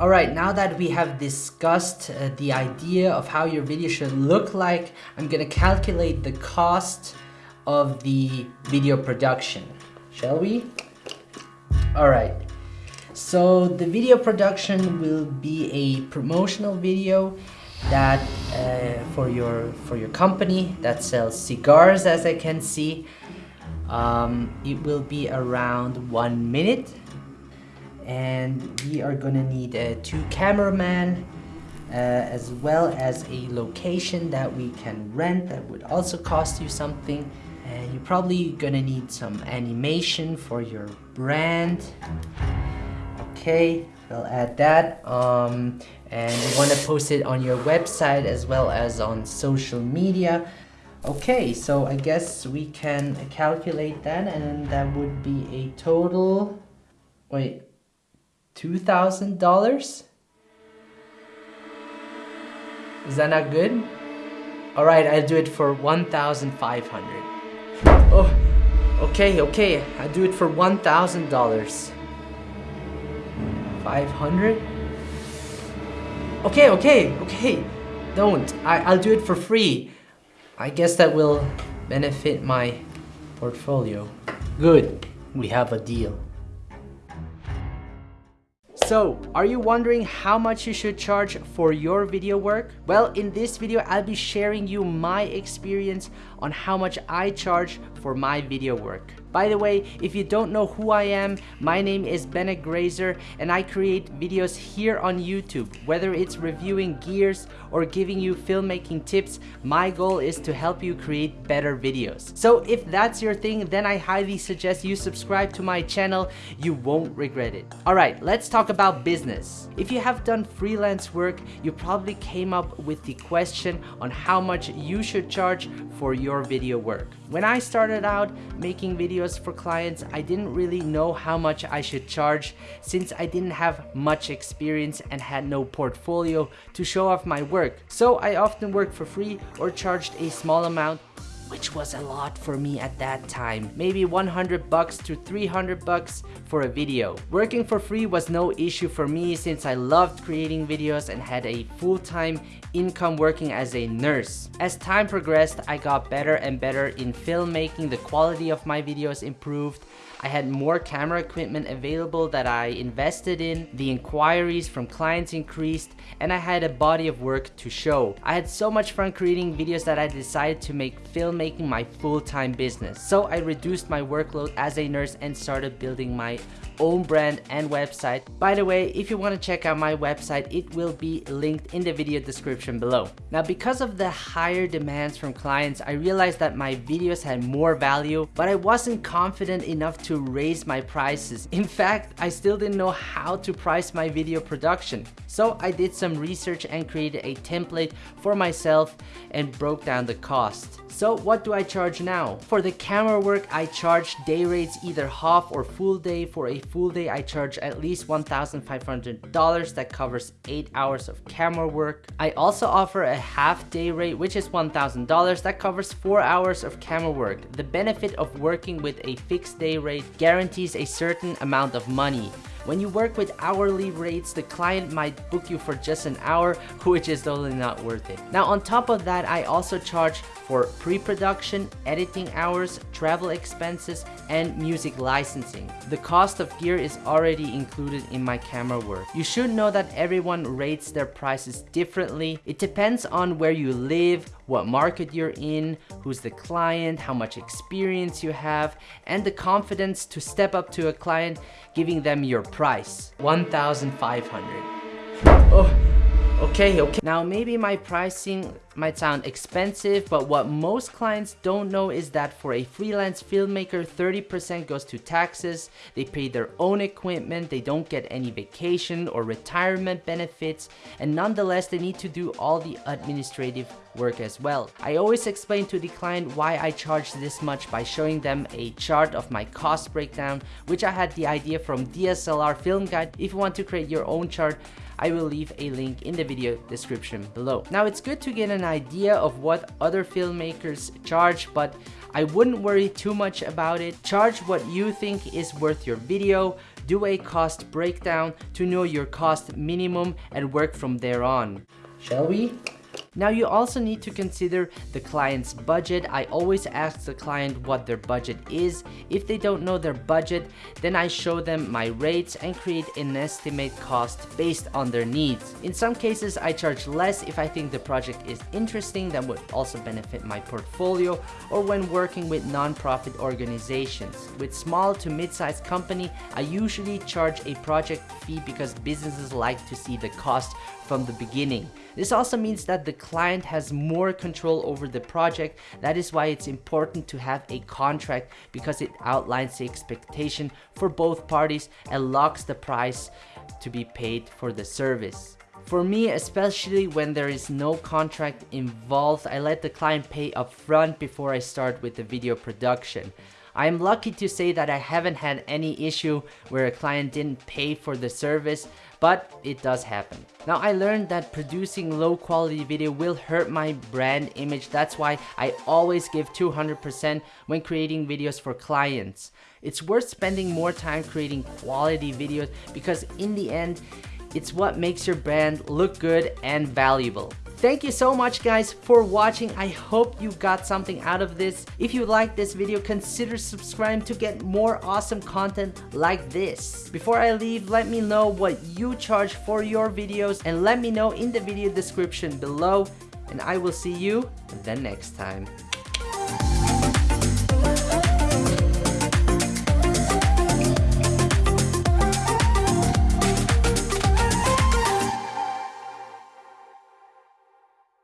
Alright, now that we have discussed uh, the idea of how your video should look like, I'm gonna calculate the cost of the video production. Shall we? Alright, so the video production will be a promotional video that uh, for your for your company that sells cigars as I can see um, it will be around one minute and we are gonna need uh, two cameramen uh, as well as a location that we can rent that would also cost you something. And you're probably gonna need some animation for your brand. Okay we'll add that um, and you want to post it on your website as well as on social media. Okay so I guess we can calculate that and that would be a total wait $2,000 is that not good all right I'll do it for 1,500 oh okay okay I'll do it for $1,000 500 Okay, okay, okay. Don't. I, I'll do it for free. I guess that will benefit my portfolio. Good. We have a deal. So, are you wondering how much you should charge for your video work? Well, in this video, I'll be sharing you my experience on how much I charge for my video work. By the way, if you don't know who I am, my name is Bennett Grazer and I create videos here on YouTube. Whether it's reviewing gears or giving you filmmaking tips, my goal is to help you create better videos. So if that's your thing, then I highly suggest you subscribe to my channel. You won't regret it. Alright, let's talk about business. If you have done freelance work, you probably came up with the question on how much you should charge for your video work. When I started out making videos for clients, I didn't really know how much I should charge since I didn't have much experience and had no portfolio to show off my work. So I often worked for free or charged a small amount which was a lot for me at that time. Maybe 100 bucks to 300 bucks for a video. Working for free was no issue for me since I loved creating videos and had a full-time income working as a nurse. As time progressed, I got better and better in filmmaking, the quality of my videos improved, I had more camera equipment available that I invested in, the inquiries from clients increased, and I had a body of work to show. I had so much fun creating videos that I decided to make filmmaking my full-time business. So I reduced my workload as a nurse and started building my own brand and website. By the way, if you want to check out my website, it will be linked in the video description below. Now, because of the higher demands from clients, I realized that my videos had more value, but I wasn't confident enough to raise my prices. In fact, I still didn't know how to price my video production. So I did some research and created a template for myself and broke down the cost. So what do I charge now? For the camera work, I charge day rates either half or full day. For a full day, I charge at least $1,500 that covers 8 hours of camera work. I also offer a half day rate, which is $1,000 that covers 4 hours of camera work. The benefit of working with a fixed day rate guarantees a certain amount of money. When you work with hourly rates, the client might book you for just an hour, which is totally not worth it. Now on top of that, I also charge for pre-production, editing hours, travel expenses, and music licensing. The cost of gear is already included in my camera work. You should know that everyone rates their prices differently. It depends on where you live, what market you're in, who's the client, how much experience you have, and the confidence to step up to a client giving them your price. 1,500. Oh. Okay, okay. Now maybe my pricing might sound expensive, but what most clients don't know is that for a freelance filmmaker, 30% goes to taxes, they pay their own equipment, they don't get any vacation or retirement benefits, and nonetheless, they need to do all the administrative work as well. I always explain to the client why I charge this much by showing them a chart of my cost breakdown, which I had the idea from DSLR Film Guide. If you want to create your own chart, I will leave a link in the video description below. Now it's good to get an idea of what other filmmakers charge, but I wouldn't worry too much about it. Charge what you think is worth your video. do a cost breakdown to know your cost minimum and work from there on. Shall we? Now you also need to consider the client's budget. I always ask the client what their budget is. If they don't know their budget, then I show them my rates and create an estimate cost based on their needs. In some cases, I charge less if I think the project is interesting that would also benefit my portfolio or when working with non-profit organizations. With small to mid-sized company, I usually charge a project fee because businesses like to see the cost from the beginning. This also means that the client has more control over the project. That is why it's important to have a contract because it outlines the expectation for both parties and locks the price to be paid for the service. For me, especially when there is no contract involved, I let the client pay upfront before I start with the video production. I am lucky to say that I haven't had any issue where a client didn't pay for the service, but it does happen. Now I learned that producing low quality video will hurt my brand image. That's why I always give 200% when creating videos for clients. It's worth spending more time creating quality videos because in the end, it's what makes your brand look good and valuable. Thank you so much guys for watching. I hope you got something out of this. If you like this video, consider subscribing to get more awesome content like this. Before I leave, let me know what you charge for your videos and let me know in the video description below. And I will see you the next time.